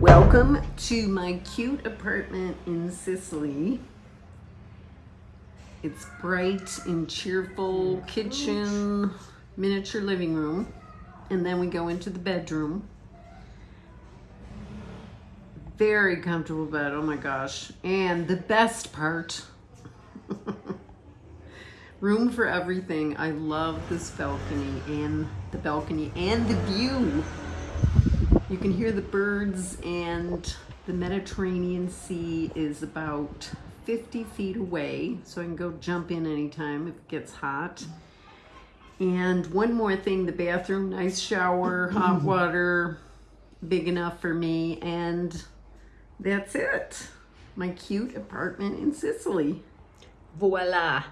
Welcome to my cute apartment in Sicily. It's bright and cheerful kitchen, miniature living room, and then we go into the bedroom. Very comfortable bed, oh my gosh. And the best part, room for everything. I love this balcony and the balcony and the view. You can hear the birds and the Mediterranean Sea is about 50 feet away, so I can go jump in anytime if it gets hot. And one more thing, the bathroom, nice shower, hot water, big enough for me, and that's it. My cute apartment in Sicily. Voila.